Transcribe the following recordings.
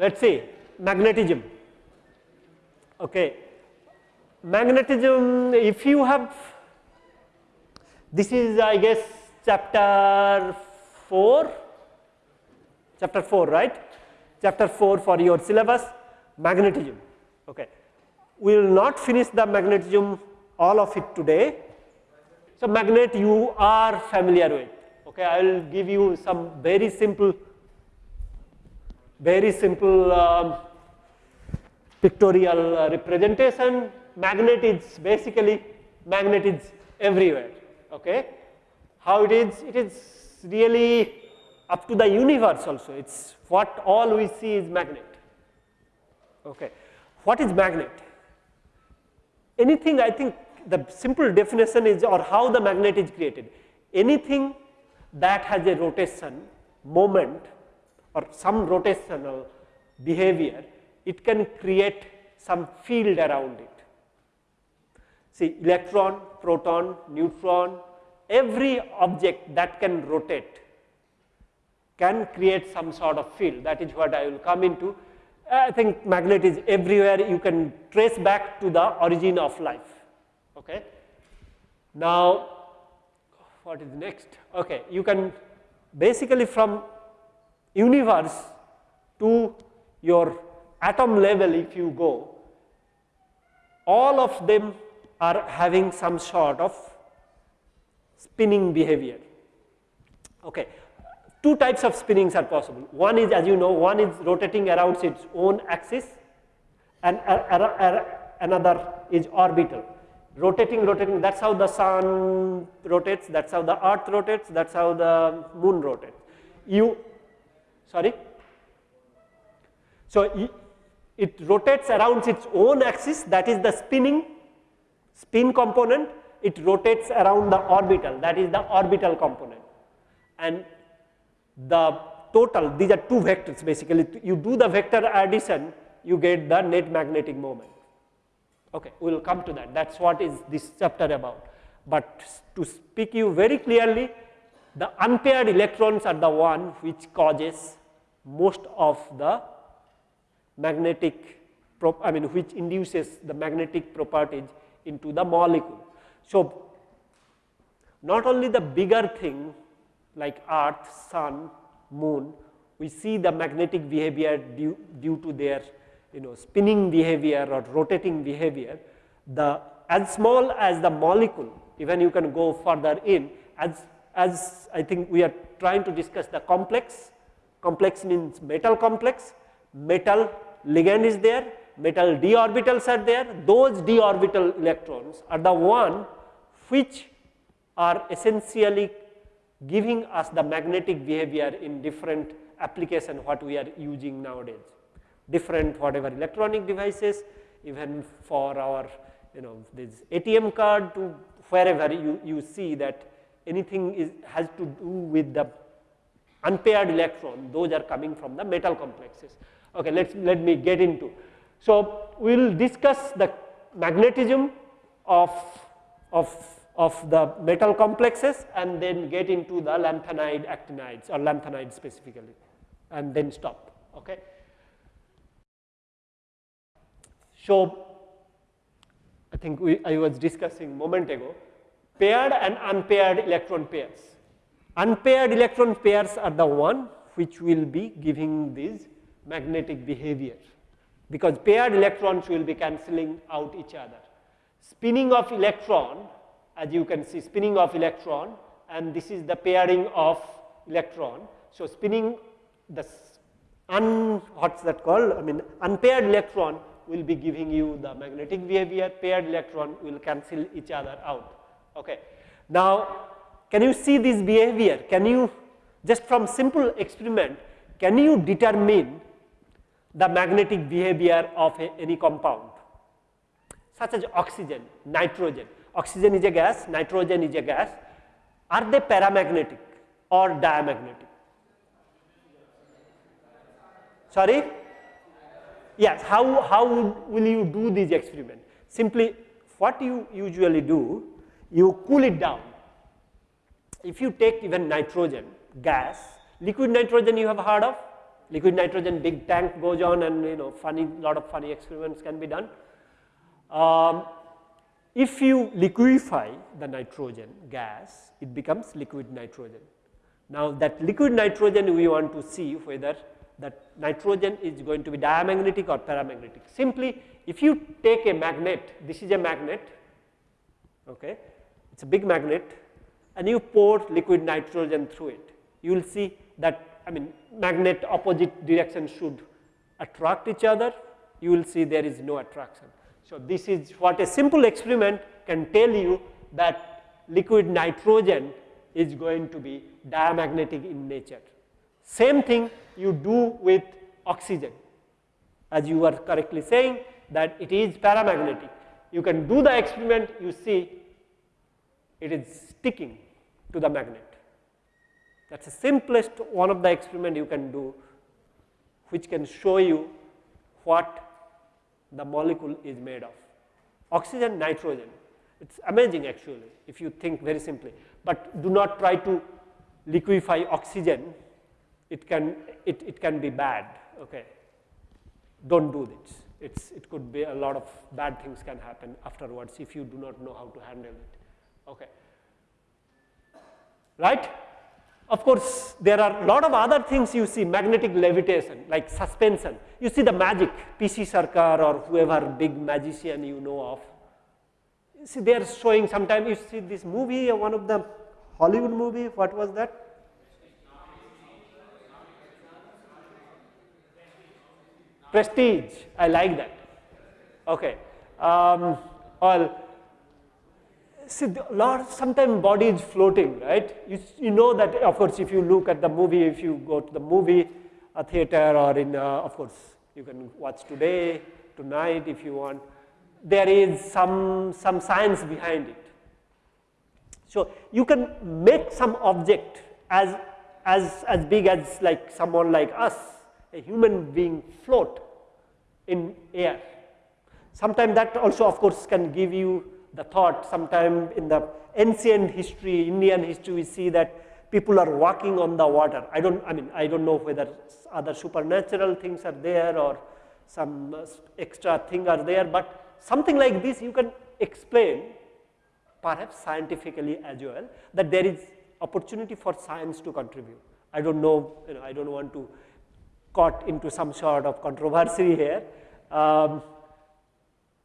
Let us see magnetism. Okay. Magnetism, if you have, this is I guess chapter 4, chapter 4 right, chapter 4 for your syllabus magnetism. Okay. We will not finish the magnetism all of it today. So, magnet you are familiar with, okay. I will give you some very simple very simple um, pictorial uh, representation. Magnet is basically magnet is everywhere. Okay, how it is? It is really up to the universe also. It's what all we see is magnet. Okay, what is magnet? Anything I think the simple definition is or how the magnet is created. Anything that has a rotation moment or some rotational behavior, it can create some field around it. See electron, proton, neutron, every object that can rotate can create some sort of field that is what I will come into. I think magnet is everywhere you can trace back to the origin of life. Okay. Now, what is next? Okay, you can basically from universe to your atom level if you go, all of them are having some sort of spinning behavior. Okay. Two types of spinnings are possible. One is as you know, one is rotating around its own axis and another is orbital. Rotating, rotating, that is how the sun rotates, that is how the earth rotates, that is how the moon rotates. You sorry. So, it rotates around its own axis that is the spinning spin component, it rotates around the orbital that is the orbital component and the total these are two vectors basically you do the vector addition you get the net magnetic moment. Okay, we will come to that that is what is this chapter about, but to speak you very clearly the unpaired electrons are the one which causes most of the magnetic I mean which induces the magnetic properties into the molecule. So, not only the bigger thing like earth, sun, moon, we see the magnetic behavior due, due to their you know spinning behavior or rotating behavior, the as small as the molecule even you can go further in as, as I think we are trying to discuss the complex. Complex means metal complex, metal ligand is there, metal d orbitals are there, those d orbital electrons are the one which are essentially giving us the magnetic behavior in different application what we are using nowadays. Different whatever electronic devices even for our you know this ATM card to wherever you, you see that anything is has to do with the unpaired electron those are coming from the metal complexes. Okay, let us let me get into. So, we will discuss the magnetism of, of, of the metal complexes and then get into the lanthanide actinides or lanthanide specifically and then stop. Okay. So, I think we, I was discussing moment ago paired and unpaired electron pairs. Unpaired electron pairs are the one which will be giving this magnetic behavior because paired electrons will be cancelling out each other. Spinning of electron as you can see spinning of electron and this is the pairing of electron. So, spinning the un what's that called I mean unpaired electron will be giving you the magnetic behavior paired electron will cancel each other out. Okay. Now, can you see this behavior? Can you just from simple experiment, can you determine the magnetic behavior of a, any compound such as oxygen, nitrogen. Oxygen is a gas, nitrogen is a gas. Are they paramagnetic or diamagnetic? Sorry? yes, how, how will you do this experiment? Simply what you usually do, you cool it down. If you take even nitrogen gas, liquid nitrogen you have heard of, liquid nitrogen big tank goes on and you know funny lot of funny experiments can be done. Um, if you liquefy the nitrogen gas, it becomes liquid nitrogen. Now that liquid nitrogen we want to see whether that nitrogen is going to be diamagnetic or paramagnetic. Simply if you take a magnet, this is a magnet, okay, it is a big magnet and you pour liquid nitrogen through it, you will see that I mean magnet opposite direction should attract each other, you will see there is no attraction. So, this is what a simple experiment can tell you that liquid nitrogen is going to be diamagnetic in nature. Same thing you do with oxygen as you were correctly saying that it is paramagnetic. You can do the experiment you see it is sticking to the magnet. That is the simplest one of the experiment you can do which can show you what the molecule is made of. Oxygen, nitrogen, it is amazing actually if you think very simply, but do not try to liquefy oxygen, it can, it, it can be bad, okay. Do not do this, it's, it could be a lot of bad things can happen afterwards if you do not know how to handle it, okay. Right? Of course, there are a lot of other things you see magnetic levitation like suspension. You see the magic PC Sorcar or whoever big magician you know of. You see they are showing sometimes you see this movie one of the Hollywood movie what was that? Prestige I like that okay. Um, all see a lot sometimes body is floating right? You, you know that of course if you look at the movie if you go to the movie a theater or in uh, of course you can watch today tonight if you want. There is some some science behind it. So you can make some object as as as big as like someone like us a human being float in air. Sometimes that also of course can give you the thought sometime in the ancient history, Indian history, we see that people are walking on the water. I don't, I mean, I don't know whether other supernatural things are there or some extra thing are there, but something like this you can explain perhaps scientifically as well that there is opportunity for science to contribute. I don't know, you know, I don't want to caught into some sort of controversy here. Um,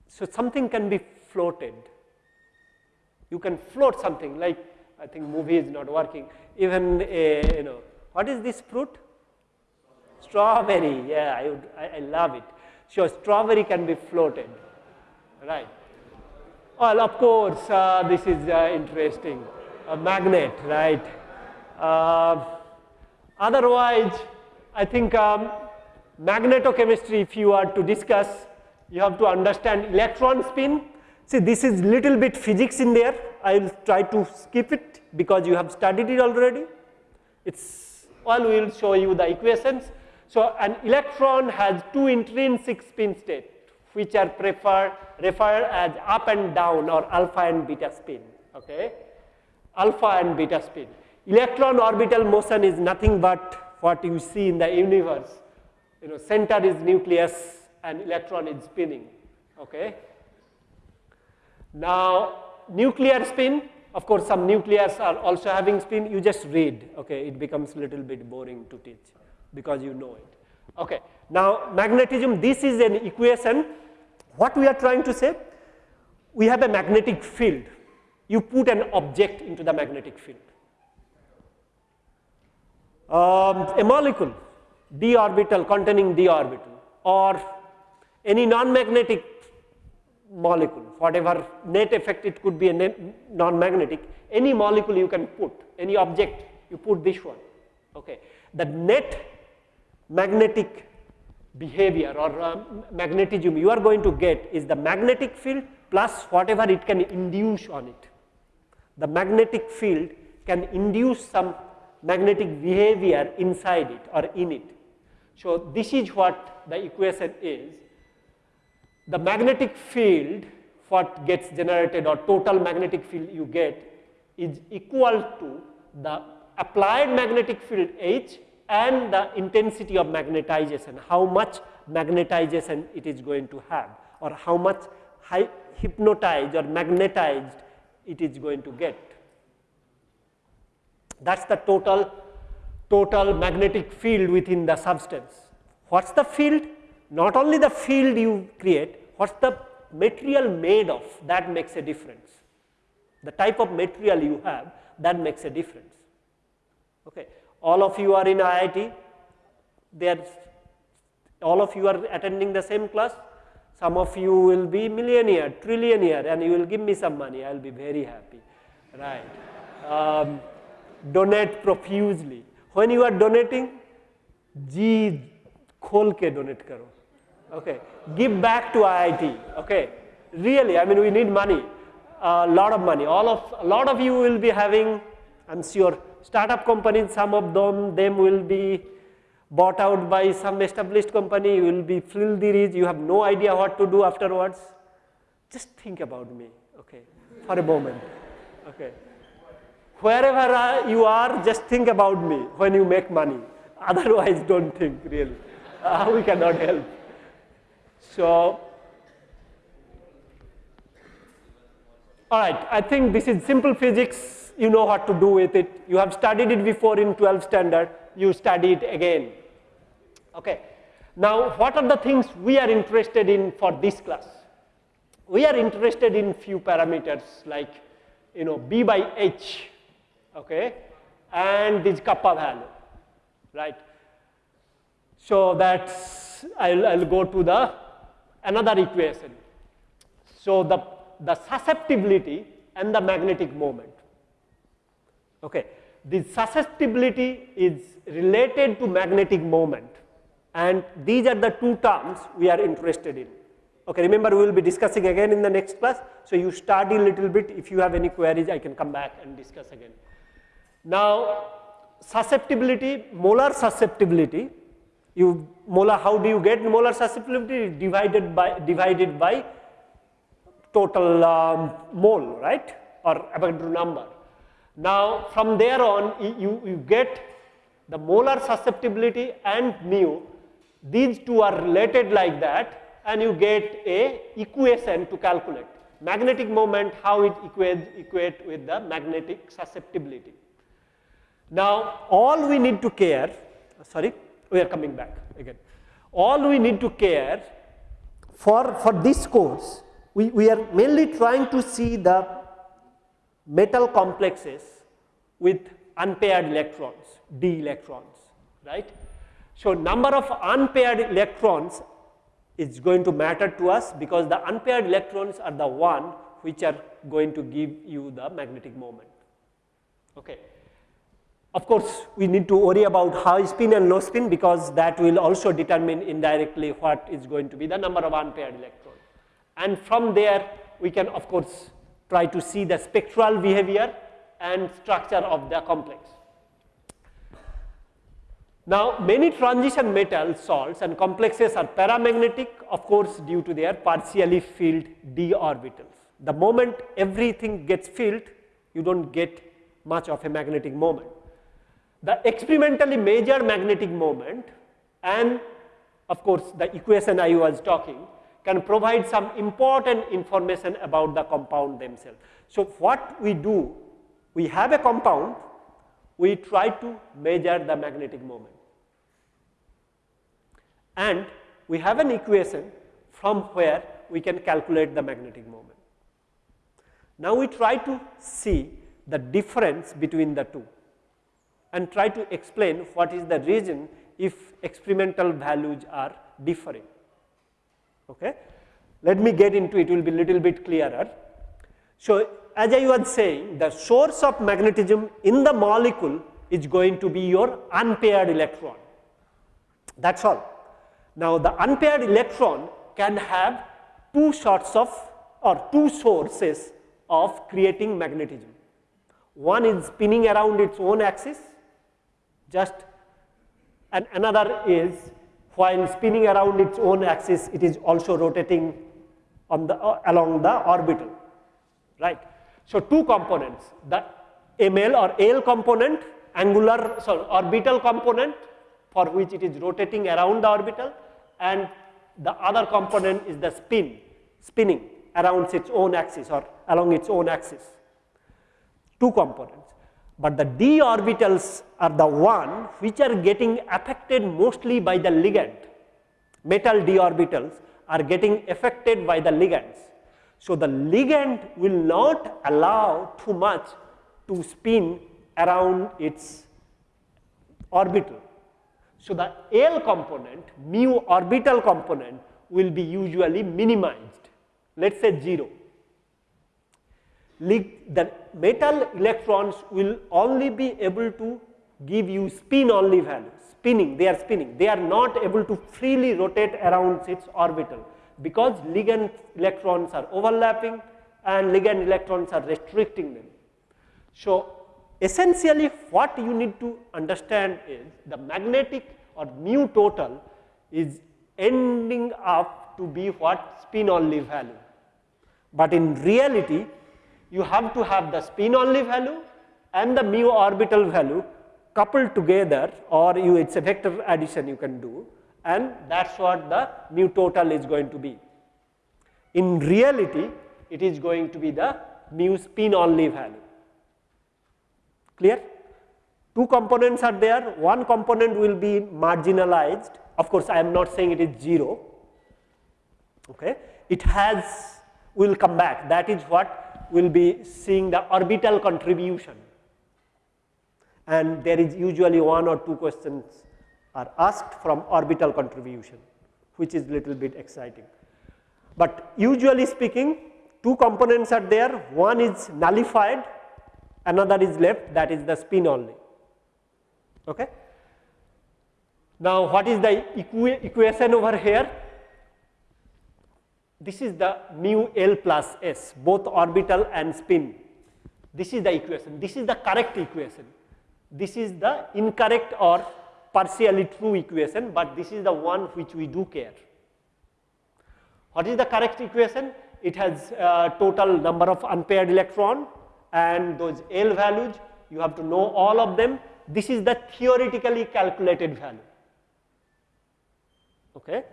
so something can be floated you can float something like I think movie is not working. Even a, you know what is this fruit? Strawberry. Yeah I, would, I, I love it. So strawberry can be floated right? Well of course uh, this is uh, interesting. A magnet right? Uh, otherwise I think um, magnetochemistry if you are to discuss you have to understand electron spin See this is little bit physics in there, I will try to skip it because you have studied it already. It's all we will show you the equations. So an electron has two intrinsic spin state which are preferred referred as up and down or alpha and beta spin, okay. Alpha and beta spin. Electron orbital motion is nothing but what you see in the universe, you know center is nucleus and electron is spinning, okay. Now, nuclear spin, of course, some nuclears are also having spin, you just read, okay, it becomes a little bit boring to teach because you know it. Okay. Now, magnetism, this is an equation. What we are trying to say? We have a magnetic field. You put an object into the magnetic field. Um, a molecule, d orbital containing d orbital or any non-magnetic molecule, whatever net effect it could be a non-magnetic, any molecule you can put, any object you put this one, okay. The net magnetic behavior or uh, magnetism you are going to get is the magnetic field plus whatever it can induce on it. The magnetic field can induce some magnetic behavior inside it or in it. So, this is what the equation is. The magnetic field what gets generated or total magnetic field you get is equal to the applied magnetic field H and the intensity of magnetization, how much magnetization it is going to have or how much hypnotized or magnetized it is going to get. That is the total, total magnetic field within the substance. What is the field? Not only the field you create, what is the material made of that makes a difference. The type of material you have that makes a difference. Okay. All of you are in IIT, there all of you are attending the same class, some of you will be millionaire, trillionaire and you will give me some money, I will be very happy, right. Um, donate profusely. When you are donating, जी खोल के donate करो, okay. Give back to IIT, okay. Really, I mean we need money, a lot of money. All of a lot of you will be having, I'm sure, startup companies. Some of them them will be bought out by some established company, you will be filthy rich, you have no idea what to do afterwards. Just think about me, okay, for a moment, okay. Wherever you are, just think about me when you make money. Otherwise, don't think really. Uh, we cannot help. So, all right, I think this is simple physics. You know what to do with it. You have studied it before in 12 standard. You study it again. Okay. Now, what are the things we are interested in for this class? We are interested in few parameters like, you know, B by H, okay, and this kappa value, right. So, that's, I'll, I'll go to the another equation. So, the, the susceptibility and the magnetic moment, okay. The susceptibility is related to magnetic moment and these are the two terms we are interested in. Okay, remember we will be discussing again in the next class. So, you study a little bit if you have any queries I can come back and discuss again. Now, susceptibility, molar susceptibility, you molar how do you get molar susceptibility divided by divided by total um, mole right or Avogadro number. Now, from there on you, you get the molar susceptibility and mu these two are related like that and you get a equation to calculate magnetic moment how it equates equate with the magnetic susceptibility. Now all we need to care sorry we are coming back again all we need to care for for this course we, we are mainly trying to see the metal complexes with unpaired electrons d electrons right so, number of unpaired electrons is going to matter to us because the unpaired electrons are the one which are going to give you the magnetic moment. Okay. Of course, we need to worry about high spin and low spin because that will also determine indirectly what is going to be the number of unpaired electrons. And from there, we can of course try to see the spectral behavior and structure of the complex. Now, many transition metal salts and complexes are paramagnetic of course due to their partially filled d orbitals. The moment everything gets filled, you do not get much of a magnetic moment. The experimentally measured magnetic moment and of course, the equation I was talking can provide some important information about the compound themselves. So, what we do, we have a compound, we try to measure the magnetic moment and we have an equation from where we can calculate the magnetic moment. Now, we try to see the difference between the two and try to explain what is the reason if experimental values are differing. Okay. Let me get into it, it will be little bit clearer. So, as I was saying the source of magnetism in the molecule is going to be your unpaired electron that is all. Now, the unpaired electron can have two sorts of or two sources of creating magnetism. One is spinning around its own axis just and another is while spinning around its own axis, it is also rotating on the, uh, along the orbital, right. So, two components, the ML or L component, angular, sorry, orbital component for which it is rotating around the orbital and the other component is the spin, spinning around its own axis or along its own axis, two components. But the d orbitals are the one which are getting affected mostly by the ligand, metal d orbitals are getting affected by the ligands. So, the ligand will not allow too much to spin around its orbital. So, the L component mu orbital component will be usually minimized let us say 0. The metal electrons will only be able to give you spin only value spinning they are spinning they are not able to freely rotate around its orbital because ligand electrons are overlapping and ligand electrons are restricting them. So, essentially what you need to understand is the magnetic or mu total is ending up to be what spin only value. But in reality you have to have the spin only value and the mu orbital value coupled together or you it is a vector addition you can do and that is what the mu total is going to be. In reality, it is going to be the mu spin only value. Clear? Two components are there, one component will be marginalized. Of course, I am not saying it is 0. Okay. It has, will come back. That is what we will be seeing the orbital contribution. And there is usually one or two questions are asked from orbital contribution, which is little bit exciting. But usually speaking, two components are there, one is nullified, another is left that is the spin only. Okay. Now, what is the equa equation over here? This is the mu L plus S, both orbital and spin. This is the equation. This is the correct equation. This is the incorrect or partially true equation, but this is the one which we do care. What is the correct equation? It has uh, total number of unpaired electron and those L values, you have to know all of them. This is the theoretically calculated value. Okay.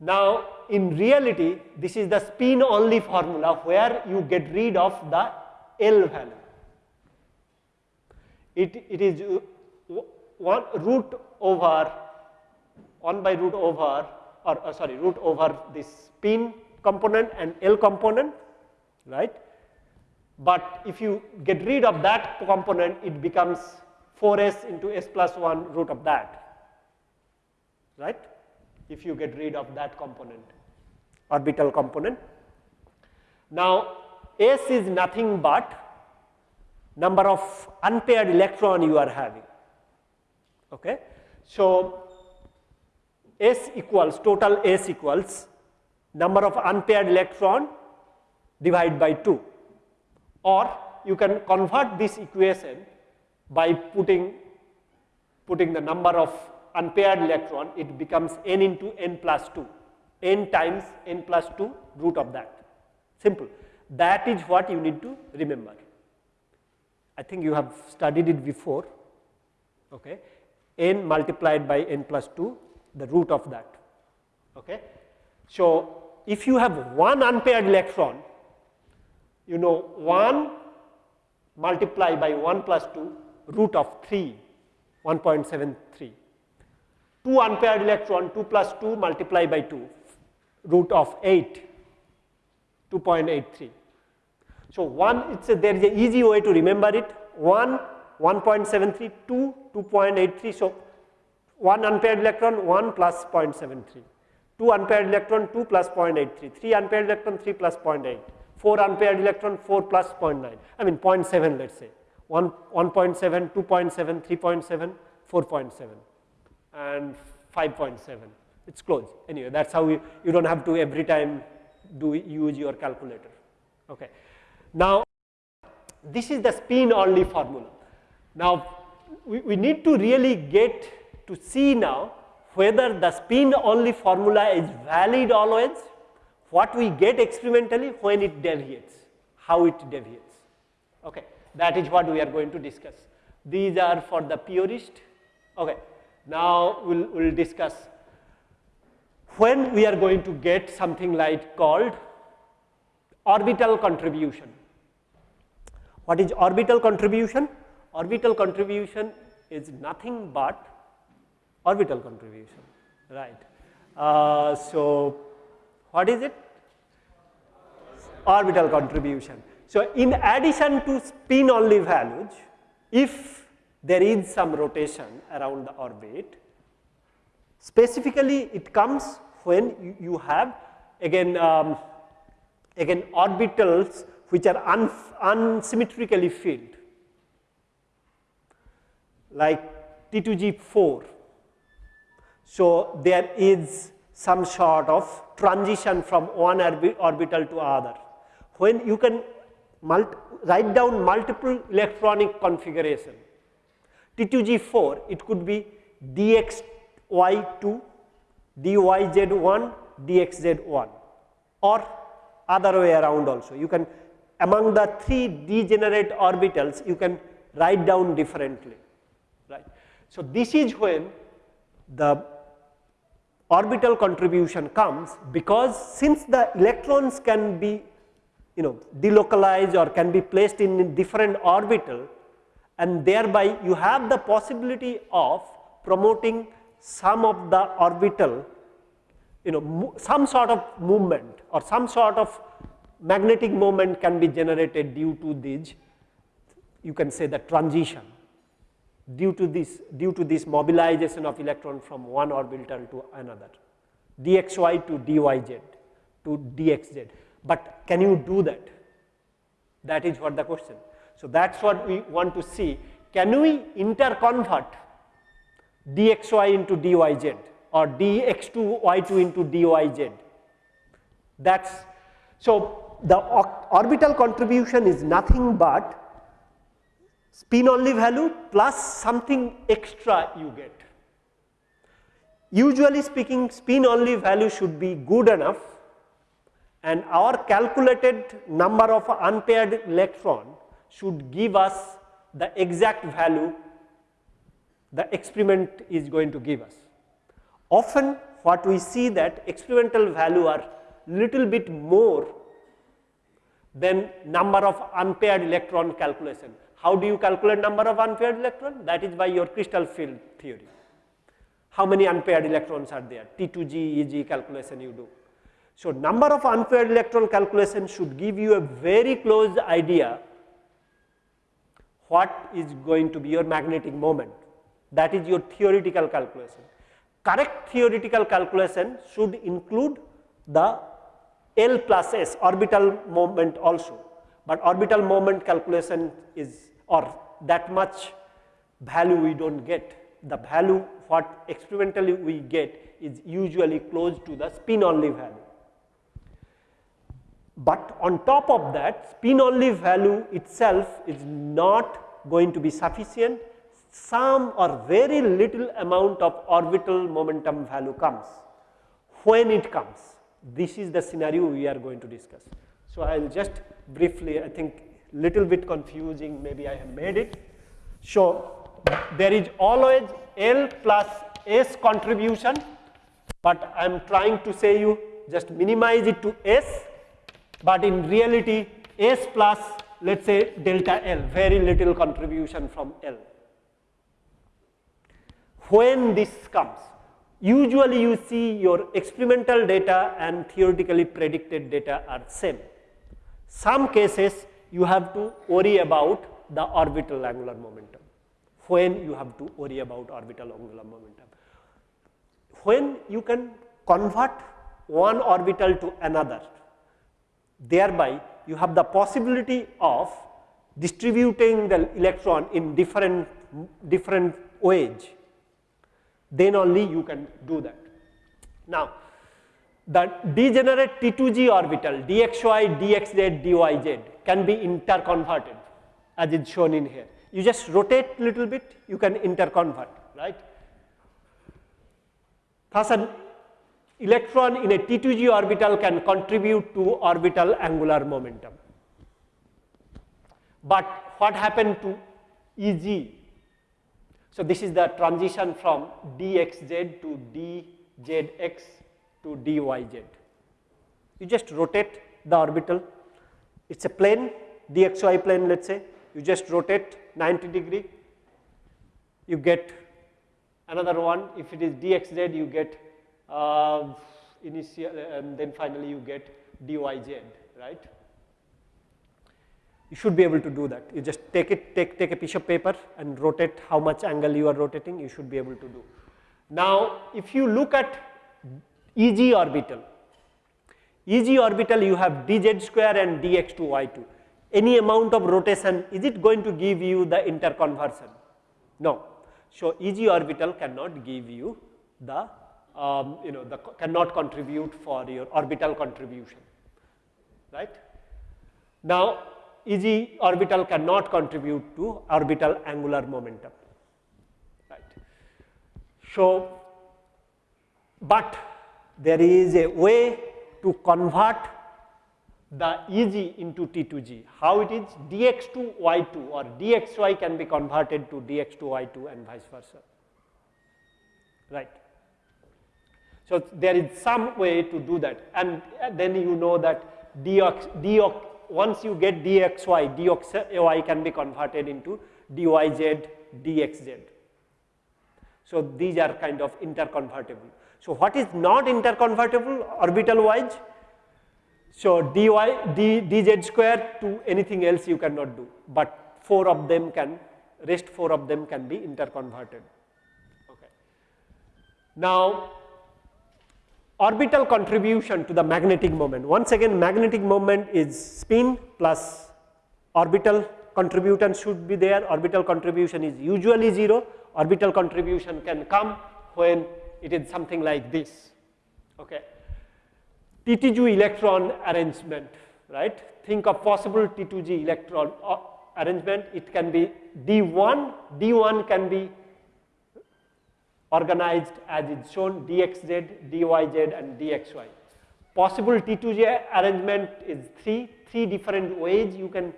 Now, in reality, this is the spin only formula where you get rid of the L value. It, it is uh, one root over 1 by root over or uh, sorry root over this spin component and L component right. But if you get rid of that component it becomes 4s into s plus 1 root of that right if you get rid of that component orbital component. Now s is nothing but number of unpaired electron you are having Okay. So, S equals total S equals number of unpaired electron divided by 2 or you can convert this equation by putting putting the number of unpaired electron it becomes n into n plus 2 n times n plus 2 root of that. Simple. That is what you need to remember. I think you have studied it before. Okay. n multiplied by n plus 2 the root of that. Okay. So, if you have one unpaired electron you know 1 multiplied by 1 plus 2 root of 3 1.73 2 unpaired electron 2 plus 2 multiplied by 2 root of 8 2.83. So, 1 it's a, there is an easy way to remember it. 1 1.73, 2, 2.83. So, 1 unpaired electron 1 plus 0.73, 2 unpaired electron 2 plus 0.83, 3 unpaired electron 3 plus 0.8, 4 unpaired electron 4 plus 0.9, I mean 0.7 let us say. 1, 1.7, 2.7, 3.7, 4.7 and 5.7 it is close anyway that is how you, you do not have to every time do use your calculator. Okay. Now, this is the spin only formula. Now, we, we need to really get to see now whether the spin only formula is valid always, what we get experimentally when it deviates, how it deviates. Okay, that is what we are going to discuss. These are for the purist. Okay, now we'll, we'll discuss when we are going to get something like called orbital contribution. What is orbital contribution? Orbital contribution is nothing but orbital contribution, right. Uh, so, what is it? Orbital contribution. So, in addition to spin only values, if there is some rotation around the orbit, specifically it comes when you, have again um, again orbitals which are un, unsymmetrically filled like T2G4. So, there is some sort of transition from one orbital to other. When you can write down multiple electronic configuration, T2G4 it could be DXY2, DYZ1, DXZ1 or other way around also. You can among the three degenerate orbitals you can write down differently right. So, this is when the orbital contribution comes because since the electrons can be you know delocalized or can be placed in different orbital and thereby you have the possibility of promoting some of the orbital you know some sort of movement or some sort of magnetic moment can be generated due to this you can say the transition due to this due to this mobilization of electron from one orbital to another dxy to dyz to dxz but can you do that? That is what the question so that's what we want to see can we interconvert dxy into dyz or dx2 y2 into dyz that's so the orbital contribution is nothing but spin only value plus something extra you get. Usually speaking spin only value should be good enough and our calculated number of unpaired electron should give us the exact value the experiment is going to give us. Often what we see that experimental value are little bit more than number of unpaired electron calculation. How do you calculate number of unpaired electron? That is by your crystal field theory. How many unpaired electrons are there? T2G, EG calculation you do. So, number of unpaired electron calculation should give you a very close idea what is going to be your magnetic moment. That is your theoretical calculation. Correct theoretical calculation should include the L plus S orbital moment also, but orbital moment calculation is or that much value we do not get. The value what experimentally we get is usually close to the spin only value. But on top of that spin only value itself is not going to be sufficient some or very little amount of orbital momentum value comes. When it comes, this is the scenario we are going to discuss. So, I will just briefly I think little bit confusing maybe I have made it. So, there is always L plus S contribution, but I am trying to say you just minimize it to S, but in reality S plus let us say delta L, very little contribution from L. When this comes, usually you see your experimental data and theoretically predicted data are same. Some cases you have to worry about the orbital angular momentum. When you have to worry about orbital angular momentum. When you can convert one orbital to another, thereby you have the possibility of distributing the electron in different, different ways, then only you can do that. Now, the degenerate T2G orbital dxy, dxz, dyz can be interconverted as is shown in here. You just rotate little bit, you can interconvert, right. Thus, an electron in a T2g orbital can contribute to orbital angular momentum. But what happened to EG? So, this is the transition from dxz to dzx to dyz. You just rotate the orbital, it is a plane dxy plane let us say, you just rotate 90 degree, you get another one if it is dxz you get uh, initial and then finally you get dyz right. You should be able to do that. You just take it, take, take a piece of paper and rotate how much angle you are rotating, you should be able to do. Now, if you look at EG orbital, EG orbital you have dz square and dx2 y2. Any amount of rotation, is it going to give you the interconversion? No. So, EG orbital cannot give you the, um, you know, the cannot contribute for your orbital contribution, right. Now, EG orbital cannot contribute to orbital angular momentum, right. So, but there is a way to convert the EG into T2G. How it is dx2 y2 or dxy can be converted to dx2 y2 and vice versa, right. So, there is some way to do that and uh, then you know that dx once you get dxy, dxy can be converted into dyz, dxz. So, these are kind of interconvertible. So, what is not interconvertible orbital wise? So, dy, d, dz square to anything else you cannot do, but 4 of them can, rest 4 of them can be interconverted. Okay. Now, orbital contribution to the magnetic moment. Once again magnetic moment is spin plus orbital contribution should be there, orbital contribution is usually 0, orbital contribution can come when it is something like this. Okay. T2G electron arrangement, right. Think of possible T2G electron uh, arrangement, it can be D1, D1 can be organized as is shown dxz, dyz and dxy. Possible T2G arrangement is 3, 3 different ways you can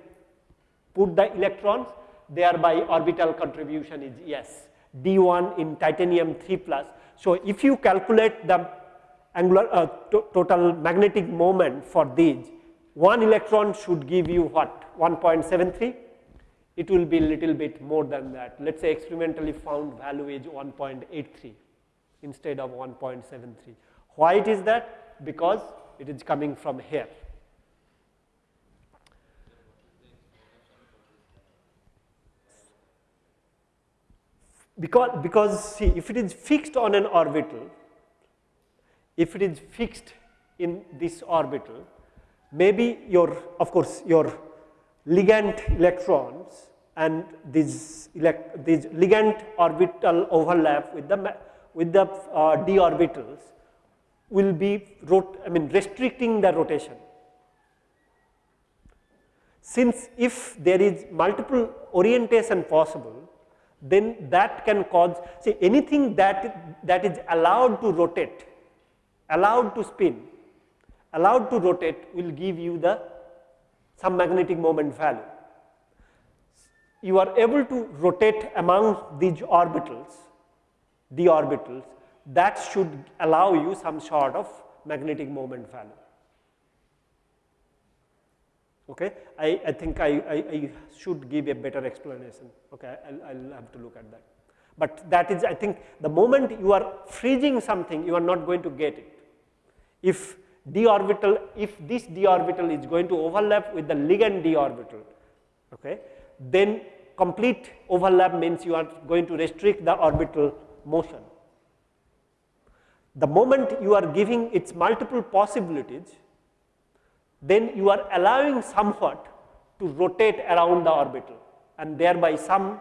put the electrons thereby orbital contribution is yes, d1 in titanium 3 plus. So, if you calculate the angular uh, to total magnetic moment for these, one electron should give you what 1.73 it will be little bit more than that. Let us say experimentally found value is 1.83 instead of 1.73. Why it is that? Because it is coming from here. Because, because see if it is fixed on an orbital, if it is fixed in this orbital, maybe your of course your ligand electrons and these, these ligand orbital overlap with the, with the uh, d orbitals will be rot I mean restricting the rotation. Since if there is multiple orientation possible, then that can cause see anything that that is allowed to rotate, allowed to spin, allowed to rotate will give you the some magnetic moment value. You are able to rotate among these orbitals, the orbitals, that should allow you some sort of magnetic moment value. Okay, I, I think I, I, I should give a better explanation. Okay, I'll, I'll have to look at that. But that is, I think, the moment you are freezing something, you are not going to get it. If d orbital if this d orbital is going to overlap with the ligand d orbital okay then complete overlap means you are going to restrict the orbital motion the moment you are giving its multiple possibilities then you are allowing somewhat to rotate around the orbital and thereby some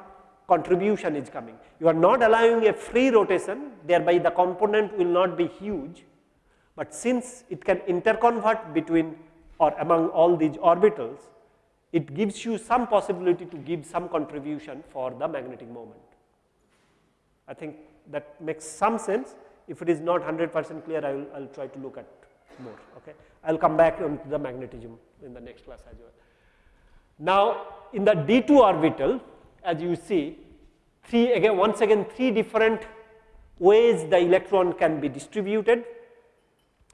contribution is coming. You are not allowing a free rotation thereby the component will not be huge but since it can interconvert between or among all these orbitals, it gives you some possibility to give some contribution for the magnetic moment. I think that makes some sense. If it is not 100 percent clear, I will, I will try to look at more. Okay. I will come back on the magnetism in the next class as well. Now, in the d2 orbital, as you see, three again, once again, three different ways the electron can be distributed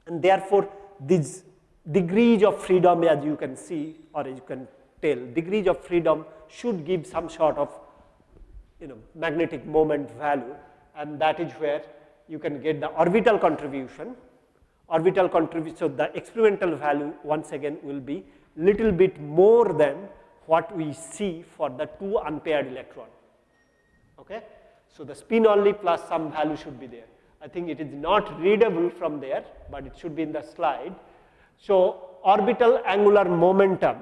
and therefore, these degrees of freedom as you can see or as you can tell, degrees of freedom should give some sort of you know magnetic moment value and that is where you can get the orbital contribution. Orbital contribution, so the experimental value once again will be little bit more than what we see for the two unpaired electron. Okay? So, the spin only plus some value should be there. I think it is not readable from there, but it should be in the slide. So, orbital angular momentum,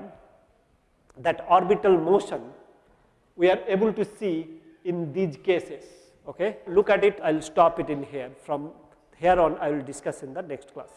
that orbital motion, we are able to see in these cases. Okay? Look at it, I will stop it in here. From here on, I will discuss in the next class.